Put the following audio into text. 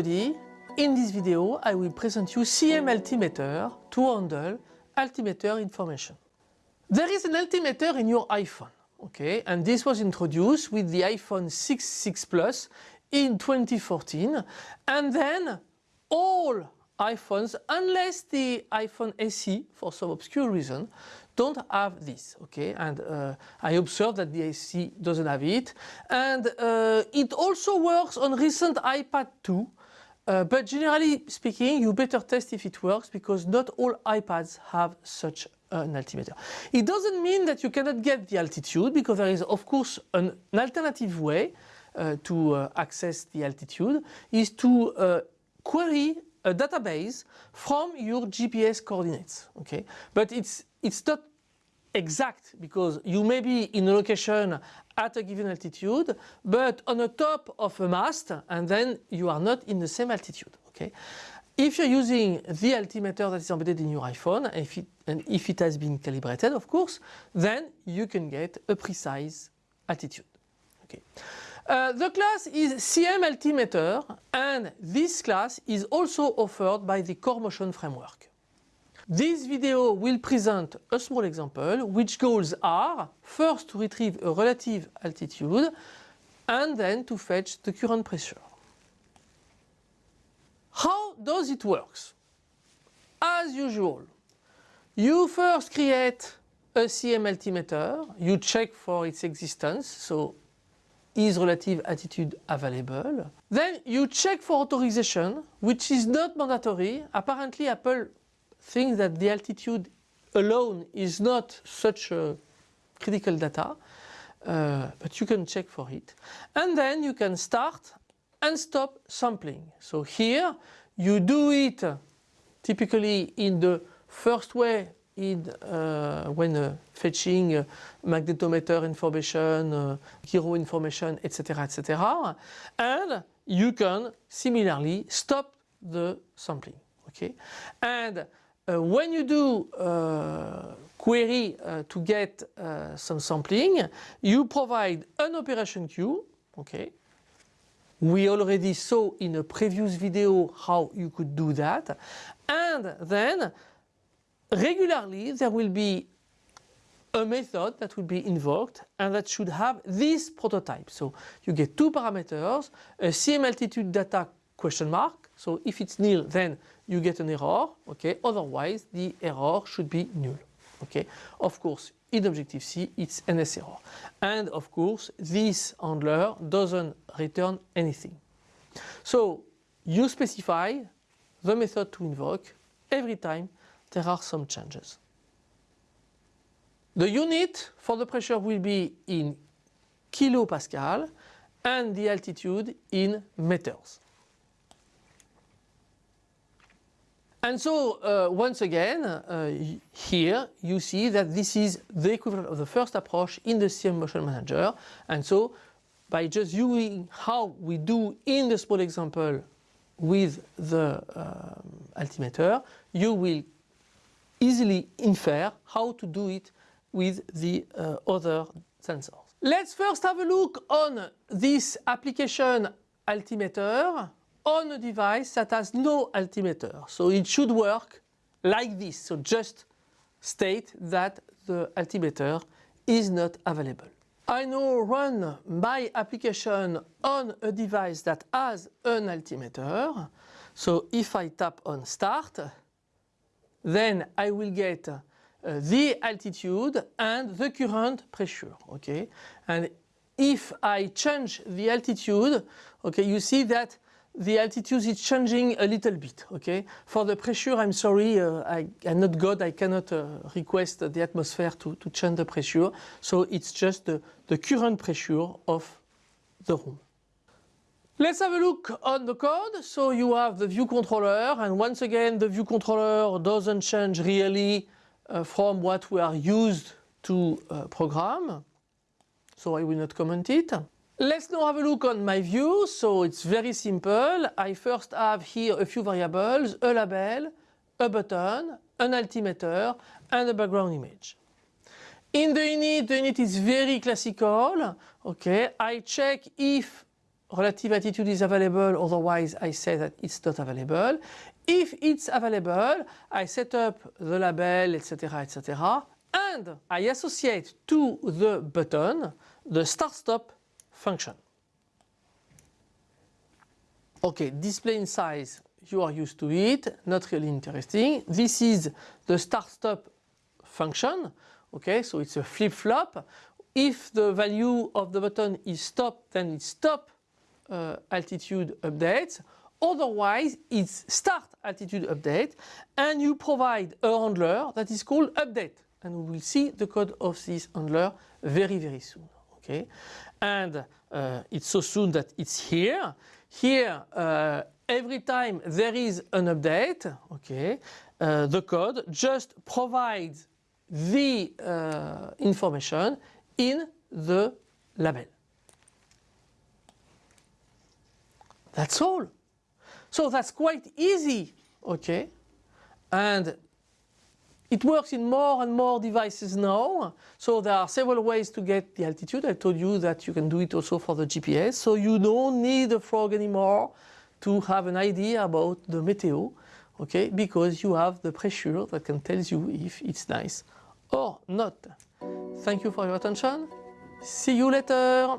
everybody. In this video I will present you CM altimeter to handle altimeter information. There is an altimeter in your iPhone, okay, and this was introduced with the iPhone 6, 6 Plus in 2014 and then all iPhones, unless the iPhone SE for some obscure reason, don't have this, okay? And uh, I observed that the SE doesn't have it. And uh, it also works on recent iPad 2. Uh, but generally speaking, you better test if it works because not all iPads have such an altimeter. It doesn't mean that you cannot get the altitude because there is of course an, an alternative way uh, to uh, access the altitude is to uh, query a database from your GPS coordinates. Okay, but it's it's not exact because you may be in a location at a given altitude, but on the top of a mast, and then you are not in the same altitude. Okay. If you're using the altimeter that is embedded in your iPhone, and if, it, and if it has been calibrated, of course, then you can get a precise altitude. Okay. Uh, the class is CM Altimeter and this class is also offered by the Core Motion framework. This video will present a small example which goals are first to retrieve a relative altitude and then to fetch the current pressure. How does it work? As usual, you first create a CM altimeter, you check for its existence, so is relative altitude available. Then you check for authorization, which is not mandatory. Apparently Apple thinks that the altitude alone is not such a critical data, uh, but you can check for it. And then you can start and stop sampling. So here you do it typically in the first way in, uh, when uh, fetching uh, magnetometer information, uh, gyro information, etc., etc. And you can similarly stop the sampling. Okay, and uh, when you do uh, query to get some sampling, you provide an operation queue. Okay, we already saw in a previous video how you could do that. And then regularly there will be a method that will be invoked and that should have this prototype. So you get two parameters, a CM altitude data question mark. So if it's nil then you get an error, okay? Otherwise the error should be null, okay? Of course in Objective-C it's NS error. And of course this handler doesn't return anything. So you specify the method to invoke every time there are some changes. The unit for the pressure will be in kilopascal and the altitude in meters. And so uh, once again uh, here you see that this is the equivalent of the first approach in the CM Motion Manager and so by just using how we do in the small example with the um, altimeter you will easily infer how to do it with the uh, other sensors. Let's first have a look on this application altimeter on a device that has no altimeter. So it should work like this. So just state that the altimeter is not available. I now run my application on a device that has an altimeter. So if I tap on start, then I will get uh, the altitude and the current pressure, okay? And if I change the altitude, okay, you see that the altitude is changing a little bit, okay? For the pressure, I'm sorry, uh, I, am not God, I cannot uh, request the atmosphere to, to change the pressure. So it's just the, the current pressure of the room. Let's have a look on the code. So you have the view controller and once again the view controller doesn't change really uh, from what we are used to uh, program. So I will not comment it. Let's now have a look on my view. So it's very simple. I first have here a few variables, a label, a button, an altimeter and a background image. In the init, the init is very classical. Okay, I check if relative altitude is available, otherwise I say that it's not available. If it's available, I set up the label, etc., etc., and I associate to the button the start-stop function. Okay, display in size, you are used to it, not really interesting. This is the start-stop function, okay, so it's a flip-flop. If the value of the button is stop, then it's stop uh, altitude updates. Otherwise, it's start altitude update and you provide a handler that is called update. And we will see the code of this handler very, very soon. Okay, and uh, it's so soon that it's here. Here, uh, every time there is an update, okay, uh, the code just provides the uh, information in the label. That's all. So that's quite easy, okay? And it works in more and more devices now. So there are several ways to get the altitude. I told you that you can do it also for the GPS. So you don't need a frog anymore to have an idea about the meteo, okay? Because you have the pressure that can tell you if it's nice or not. Thank you for your attention. See you later.